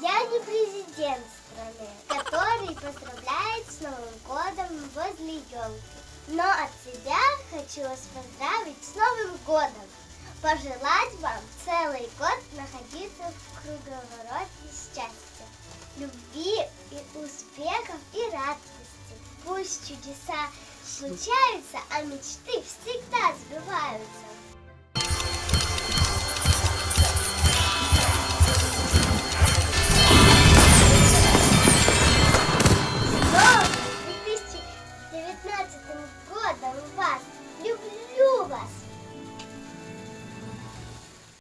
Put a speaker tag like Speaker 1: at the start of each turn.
Speaker 1: я. Не президент страны, который поздравляет с Новым годом возле елки. Но от себя хочу вас поздравить с Новым годом. Пожелать вам целый год находиться в круговороте счастья, любви и успехов и радости. Пусть чудеса случаются, а мечты всегда сбываются.